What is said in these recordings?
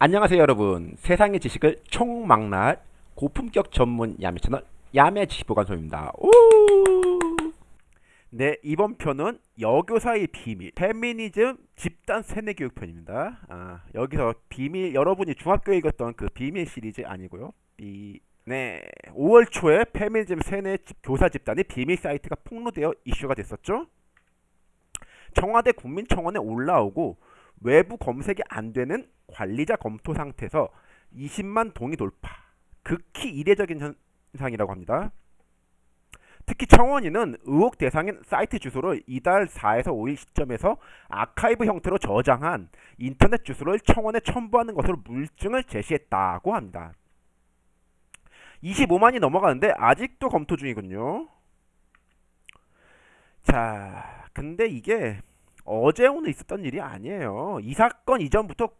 안녕하세요 여러분. 세상의 지식을 총망라할 고품격 전문 야매 채널 야매 지식보관소입니다. 오! 네 이번 편은 여교사의 비밀 페미니즘 집단 세뇌교육 편입니다. 아, 여기서 비밀 여러분이 중학교에 읽었던 그 비밀 시리즈 아니고요. 이, 네 5월 초에 페미니즘 세뇌 교사 집단의 비밀 사이트가 폭로되어 이슈가 됐었죠. 청와대 국민청원에 올라오고 외부 검색이 안 되는 관리자 검토 상태에서 20만 동의 돌파 극히 이례적인 현상이라고 합니다. 특히 청원인은 의혹 대상인 사이트 주소를 이달 4에서 5일 시점에서 아카이브 형태로 저장한 인터넷 주소를 청원에 첨부하는 것으로 물증을 제시했다고 합니다. 25만이 넘어가는데 아직도 검토 중이군요. 자, 근데 이게 어제 오늘 있었던 일이 아니에요. 이 사건 이전부터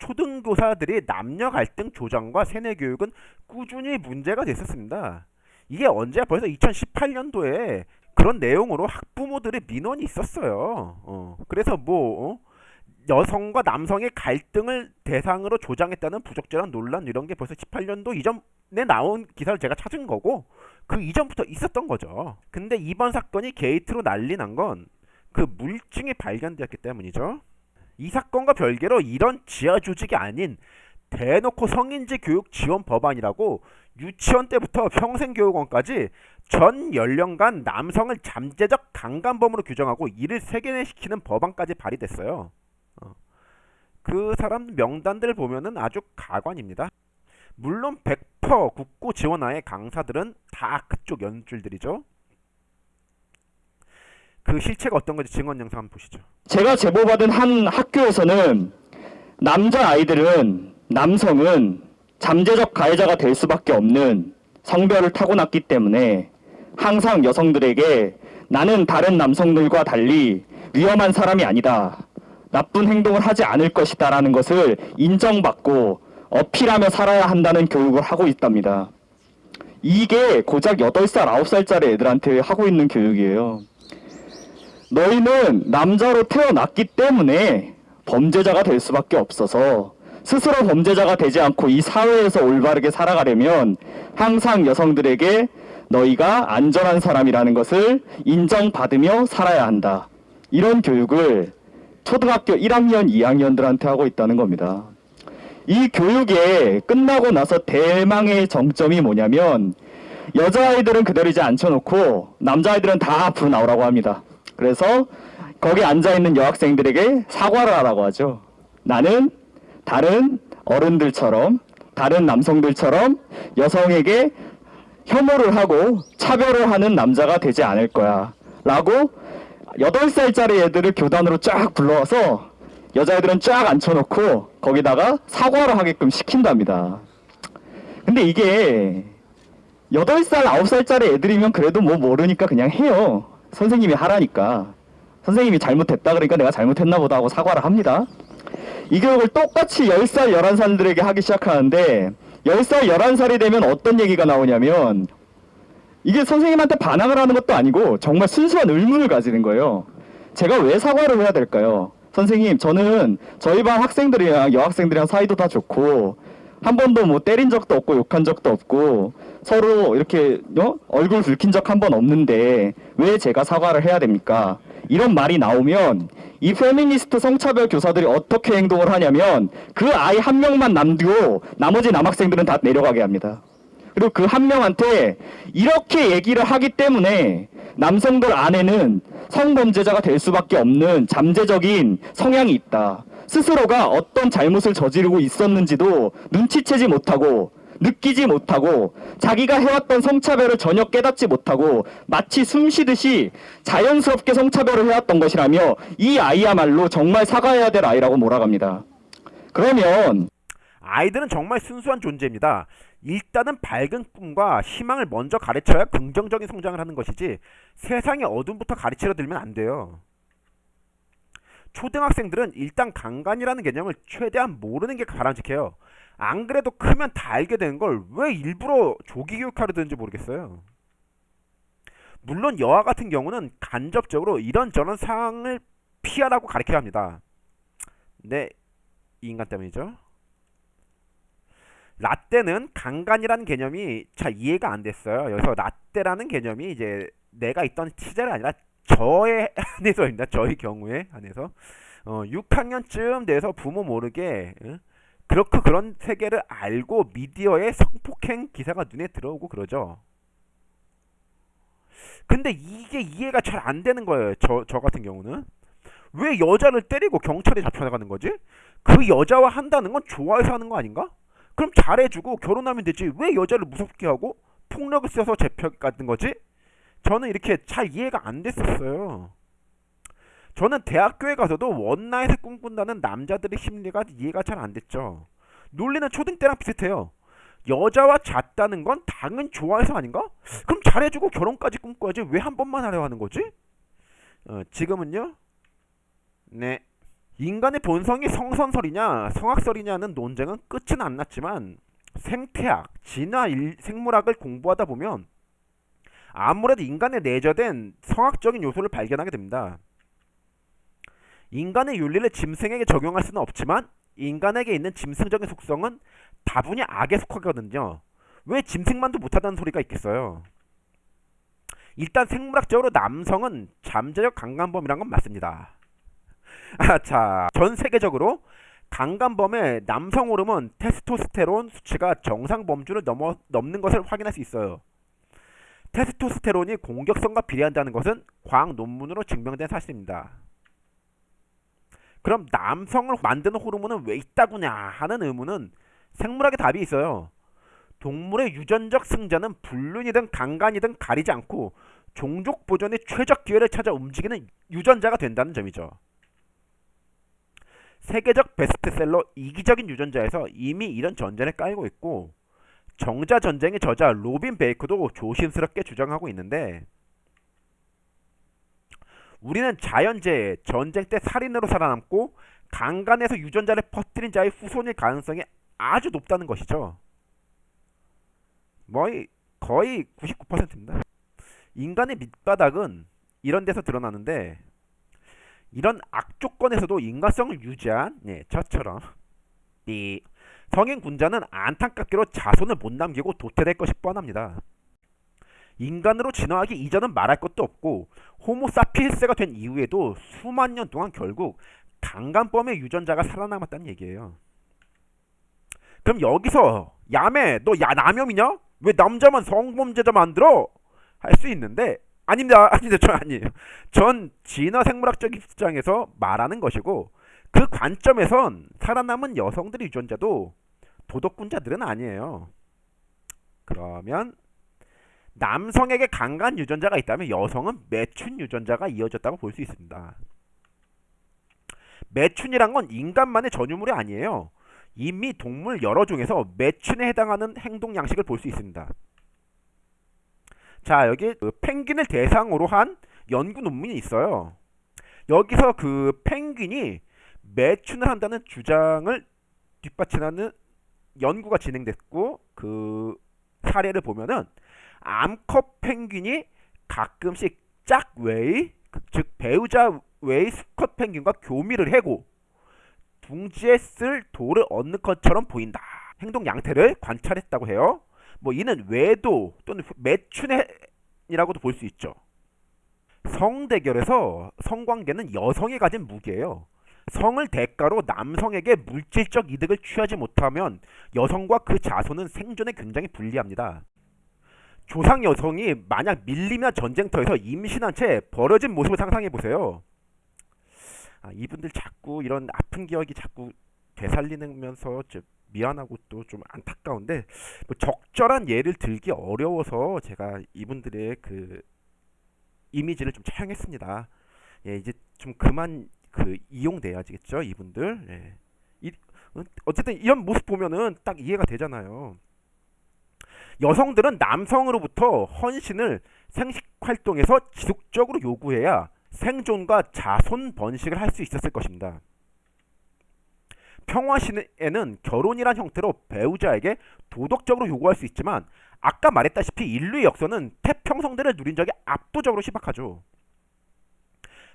초등교사들이 남녀 갈등 조장과 세뇌 교육은 꾸준히 문제가 됐었습니다. 이게 언제 벌써 2018년도에 그런 내용으로 학부모들의 민원이 있었어요. 어, 그래서 뭐 어? 여성과 남성의 갈등을 대상으로 조장했다는 부적절한 논란 이런 게 벌써 18년도 이전에 나온 기사를 제가 찾은 거고 그 이전부터 있었던 거죠. 근데 이번 사건이 게이트로 난리 난 건 그 물증이 발견되었기 때문이죠. 이 사건과 별개로 이런 지하 조직이 아닌 대놓고 성인지 교육 지원 법안이라고 유치원 때부터 평생교육원까지 전 연령간 남성을 잠재적 강간범으로 규정하고 이를 세계화시키는 법안까지 발의됐어요. 어. 그 사람 명단들 보면은 아주 가관입니다. 물론 100% 국고 지원하에 강사들은 다 그쪽 연줄들이죠. 그 실체가 어떤 건지 증언 영상 한번 보시죠. 제가 제보받은 한 학교에서는 남자 아이들은 남성은 잠재적 가해자가 될 수밖에 없는 성별을 타고났기 때문에 항상 여성들에게 나는 다른 남성들과 달리 위험한 사람이 아니다. 나쁜 행동을 하지 않을 것이다 라는 것을 인정받고 어필하며 살아야 한다는 교육을 하고 있답니다. 이게 고작 8살, 9살짜리 애들한테 하고 있는 교육이에요. 너희는 남자로 태어났기 때문에 범죄자가 될 수밖에 없어서 스스로 범죄자가 되지 않고 이 사회에서 올바르게 살아가려면 항상 여성들에게 너희가 안전한 사람이라는 것을 인정받으며 살아야 한다. 이런 교육을 초등학교 1학년, 2학년들한테 하고 있다는 겁니다. 이 교육에 끝나고 나서 대망의 정점이 뭐냐면 여자아이들은 그대로 이제 앉혀놓고 남자아이들은 다 앞으로 나오라고 합니다. 그래서 거기 앉아있는 여학생들에게 사과를 하라고 하죠. 나는 다른 어른들처럼 다른 남성들처럼 여성에게 혐오를 하고 차별을 하는 남자가 되지 않을 거야 라고 8살짜리 애들을 교단으로 쫙 불러와서 여자애들은 쫙 앉혀놓고 거기다가 사과를 하게끔 시킨답니다. 근데 이게 8살, 9살짜리 애들이면 그래도 뭐 모르니까 그냥 해요. 선생님이 하라니까. 선생님이 잘못했다 그러니까 내가 잘못했나 보다 하고 사과를 합니다. 이 교육을 똑같이 10살 11살들에게 하기 시작하는데 10살 11살이 되면 어떤 얘기가 나오냐면 이게 선생님한테 반항을 하는 것도 아니고 정말 순수한 의문을 가지는 거예요. 제가 왜 사과를 해야 될까요? 선생님 저는 저희 반 학생들이랑 여학생들이랑 사이도 다 좋고 한 번도 뭐 때린 적도 없고 욕한 적도 없고 서로 이렇게 어? 얼굴 붉힌 적 한 번 없는데 왜 제가 사과를 해야 됩니까? 이런 말이 나오면 이 페미니스트 성차별 교사들이 어떻게 행동을 하냐면 그 아이 한 명만 남기고 나머지 남학생들은 다 내려가게 합니다. 그리고 그 한 명한테 이렇게 얘기를 하기 때문에 남성들 안에는 성범죄자가 될 수밖에 없는 잠재적인 성향이 있다. 스스로가 어떤 잘못을 저지르고 있었는지도 눈치채지 못하고 느끼지 못하고 자기가 해왔던 성차별을 전혀 깨닫지 못하고 마치 숨쉬듯이 자연스럽게 성차별을 해왔던 것이라며 이 아이야말로 정말 사과해야 될 아이라고 몰아갑니다. 그러면 아이들은 정말 순수한 존재입니다. 일단은 밝은 꿈과 희망을 먼저 가르쳐야 긍정적인 성장을 하는 것이지 세상의 어둠부터 가르치려 들면 안 돼요. 초등학생들은 일단 강간이라는 개념을 최대한 모르는 게 바람직해요. 안 그래도 크면 다 알게 되는 걸왜 일부러 조기 교육하려 드는지 모르겠어요. 물론 여아 같은 경우는 간접적으로 이런저런 상황을 피하라고 가르쳐야 합니다. 네, 이 인간 때문이죠. 라떼는 강간이라는 개념이 잘 이해가 안 됐어요. 그래서 라떼라는 개념이 이제 내가 있던 시절이 아니라 저의 한해서입니다. 저의 경우에 한해서 어, 6학년쯤 돼서 부모 모르게 응? 그렇게 그런 세계를 알고 미디어에 성폭행 기사가 눈에 들어오고 그러죠. 근데 이게 이해가 잘 안 되는 거예요. 저, 저 같은 경우는. 왜 여자를 때리고 경찰에 잡혀나가는 거지? 그 여자와 한다는 건 좋아해서 하는 거 아닌가? 그럼 잘해주고 결혼하면 되지. 왜 여자를 무섭게 하고 폭력을 써서 잡혀가는 거지? 저는 이렇게 잘 이해가 안 됐었어요. 저는 대학교에 가서도 원나잇을 꿈꾼다는 남자들의 심리가 이해가 잘 안 됐죠. 논리는 초등 때랑 비슷해요. 여자와 잤다는 건 당연 좋아해서 아닌가? 그럼 잘해주고 결혼까지 꿈꿔야지 왜 한 번만 하려 하는 거지? 어, 지금은요? 네. 인간의 본성이 성선설이냐 성악설이냐는 논쟁은 끝은 안 났지만 생태학, 진화 일- 생물학을 공부하다 보면 아무래도 인간에 내재된 성악적인 요소를 발견하게 됩니다. 인간의 윤리를 짐승에게 적용할 수는 없지만 인간에게 있는 짐승적인 속성은 다분히 악에 속하거든요. 왜 짐승만도 못하다는 소리가 있겠어요? 일단 생물학적으로 남성은 잠재적 강간범이란 건 맞습니다. 아, 자, 전 세계적으로 강간범의 남성 호르몬 테스토스테론 수치가 정상 범주를 넘어, 넘는 것을 확인할 수 있어요. 테스토스테론이 공격성과 비례한다는 것은 과학 논문으로 증명된 사실입니다. 그럼 남성을 만드는 호르몬은 왜 있다구냐 하는 의문은 생물학의 답이 있어요. 동물의 유전적 승자는 불륜이든 강간이든 가리지 않고 종족 보존의 최적 기회를 찾아 움직이는 유전자가 된다는 점이죠. 세계적 베스트셀러 이기적인 유전자에서 이미 이런 전제를 깔고 있고 정자 전쟁의 저자 로빈 베이커도 조심스럽게 주장하고 있는데 우리는 자연재해, 전쟁 때 살인으로 살아남고 강간에서 유전자를 퍼뜨린 자의 후손일 가능성이 아주 높다는 것이죠. 거의 거의 99%입니다. 인간의 밑바닥은 이런 데서 드러나는데 이런 악조건에서도 인간성을 유지한 예, 저처럼 이 성인 군자는 안타깝게도 자손을 못 남기고 도태될 것이 뻔합니다. 인간으로 진화하기 이전은 말할 것도 없고 호모사피엔스가 된 이후에도 수만 년 동안 결국 강간범의 유전자가 살아남았다는 얘기예요. 그럼 여기서 야매 너 야 남염이냐? 왜 남자만 성범죄자 만들어? 할 수 있는데 아닙니다. 아닙니다. 전 아니에요. 전 진화 생물학적 입장에서 말하는 것이고 그 관점에선 살아남은 여성들의 유전자도 도덕군자들은 아니에요. 그러면 남성에게 강간 유전자가 있다면 여성은 매춘 유전자가 이어졌다고 볼 수 있습니다. 매춘이란 건 인간만의 전유물이 아니에요. 이미 동물 여러 종에서 매춘에 해당하는 행동 양식을 볼 수 있습니다. 자, 여기 그 펭귄을 대상으로 한 연구 논문이 있어요. 여기서 그 펭귄이 매춘을 한다는 주장을 뒷받침하는 연구가 진행됐고 그 사례를 보면은 암컷 펭귄이 가끔씩 짝외의 즉 배우자 외의 수컷 펭귄과 교미를 해고 둥지에 쓸 돌을 얻는 것처럼 보인다. 행동 양태를 관찰했다고 해요. 뭐 이는 외도 또는 매춘이라고도 볼 수 있죠. 성대결에서 성관계는 여성이 가진 무기예요. 성을 대가로 남성에게 물질적 이득을 취하지 못하면 여성과 그 자손은 생존에 굉장히 불리합니다. 조상 여성이 만약 밀림이나 전쟁터에서 임신한 채 버려진 모습을 상상해 보세요. 아, 이분들 자꾸 이런 아픈 기억이 자꾸 되살리면서 좀 미안하고 또 좀 안타까운데 뭐 적절한 예를 들기 어려워서 제가 이분들의 그 이미지를 좀 차용했습니다. 예, 이제 좀 그만 그 이용돼야지겠죠, 이분들. 예. 이, 어, 어쨌든 이런 모습 보면은 딱 이해가 되잖아요. 여성들은 남성으로부터 헌신을 생식 활동에서 지속적으로 요구해야 생존과 자손 번식을 할 수 있었을 것입니다. 평화시에는 결혼이란 형태로 배우자에게 도덕적으로 요구할 수 있지만 아까 말했다시피 인류의 역사는 태평성대를 누린 적이 압도적으로 희박하죠.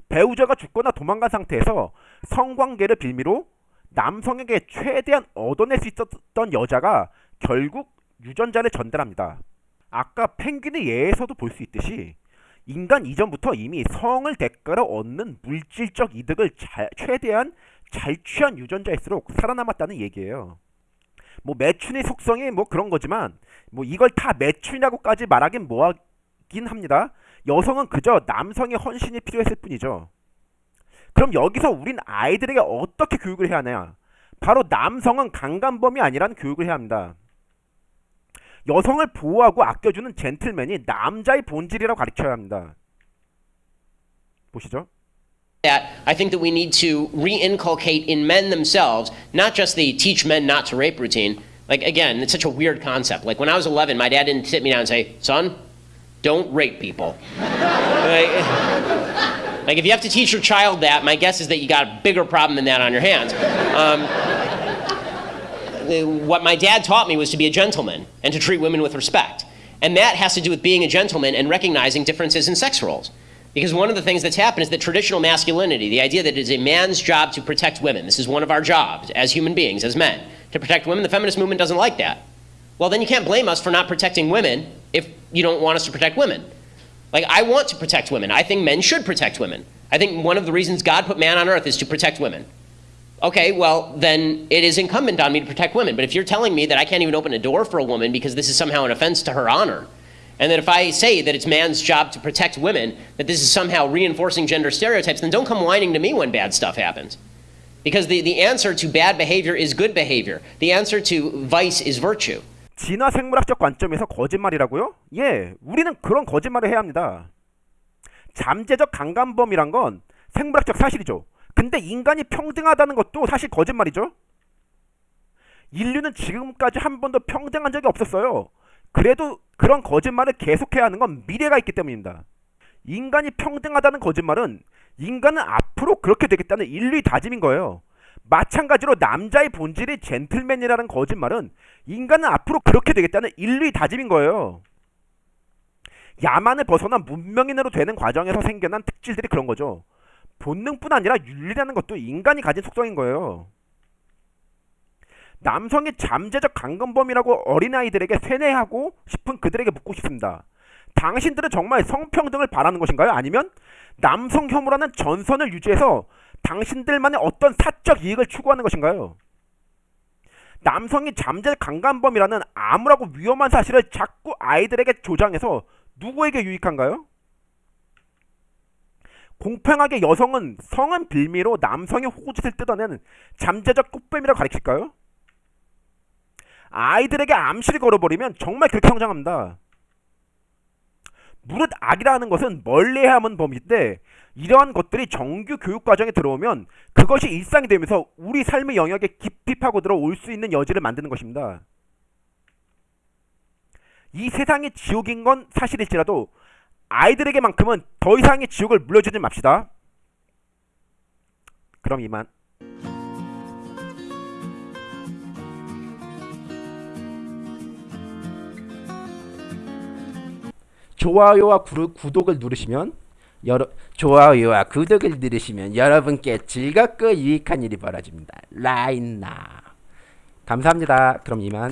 배우자가 죽거나 도망간 상태에서 성관계를 빌미로 남성에게 최대한 얻어낼 수 있었던 여자가 결국 유전자를 전달합니다. 아까 펭귄의 예에서도 볼 수 있듯이 인간 이전부터 이미 성을 대가로 얻는 물질적 이득을 잘- 최대한 잘 취한 유전자일수록 살아남았다는 얘기예요. 뭐 매춘의 속성이 뭐 그런 거지만 뭐 이걸 다 매춘이라고까지 말하긴 뭐하긴 합니다. 여성은 그저 남성의 헌신이 필요했을 뿐이죠. 그럼 여기서 우린 아이들에게 어떻게 교육을 해야 하냐? 바로 남성은 강간범이 아니라는 교육을 해야 합니다. 여성을 보호하고 아껴주는 젠틀맨이 남자의 본질이라고 가르쳐야 합니다. 보시죠. that I think that we need to re-inculcate in men themselves, not just the teach men not to rape routine. Like again, it's such a weird concept. Like when I was 11, my dad didn't sit me down and say, "Son, don't rape people." like, like, if you have to teach your child that, my guess is that you got a bigger problem than that on your hands. Um, uh, what my dad taught me was to be a gentleman and to treat women with respect. And that has to do with being a gentleman and recognizing differences in sex roles. Because one of the things that's happened is that traditional masculinity, the idea that it is a man's job to protect women, this is one of our jobs as human beings, as men, to protect women, the feminist movement doesn't like that. Well, then you can't blame us for not protecting women if you don't want us to protect women. Like, I want to protect women. I think men should protect women. I think one of the reasons God put man on earth is to protect women Okay, well, then it is incumbent on me to protect women. But if you're telling me that I can't even open a door for a woman because this is somehow an offense to her honor, and that if I say that it's man's job to protect women, that this is somehow reinforcing gender stereotypes, then don't come whining to me when bad stuff happens. Because the, the answer to bad behavior is good behavior. The answer to vice is virtue. 진화 생물학적 관점에서 거짓말이라고요? 예, 우리는 그런 거짓말을 해야 합니다. 잠재적 강간범이란 건 생물학적 사실이죠. 근데 인간이 평등하다는 것도 사실 거짓말이죠. 인류는 지금까지 한 번도 평등한 적이 없었어요. 그래도 그런 거짓말을 계속해야 하는 건 미래가 있기 때문입니다. 인간이 평등하다는 거짓말은 인간은 앞으로 그렇게 되겠다는 인류의 다짐인 거예요. 마찬가지로 남자의 본질이 젠틀맨이라는 거짓말은 인간은 앞으로 그렇게 되겠다는 인류의 다짐인 거예요. 야만을 벗어나 문명인으로 되는 과정에서 생겨난 특질들이 그런 거죠. 본능뿐 아니라 윤리라는 것도 인간이 가진 속성인 거예요. 남성이 잠재적 강간범이라고 어린아이들에게 세뇌하고 싶은 그들에게 묻고 싶습니다. 당신들은 정말 성평등을 바라는 것인가요? 아니면 남성 혐오라는 전선을 유지해서 당신들만의 어떤 사적 이익을 추구하는 것인가요? 남성이 잠재 강간범이라는 암울하고 위험한 사실을 자꾸 아이들에게 조장해서 누구에게 유익한가요? 공평하게 여성은 성은 빌미로 남성의 호구짓을 뜯어내는 잠재적 꽃뱀이라고 가르칠까요? 아이들에게 암시를 걸어버리면 정말 그렇게 성장합니다. 무릇 악이라는 것은 멀리해야 하는 범위인데 이러한 것들이 정규 교육 과정에 들어오면 그것이 일상이 되면서 우리 삶의 영역에 깊이 파고들어 올 수 있는 여지를 만드는 것입니다. 이 세상이 지옥인 건 사실일지라도 아이들에게만큼은 더 이상의 지옥을 물려주지 맙시다. 그럼 이만. 좋아요와 구, 구독을 누르시면 여러 좋아요와 구독을 누르시면 여러분께 즐겁고 유익한 일이 벌어집니다. 라인나 감사합니다. 그럼 이만.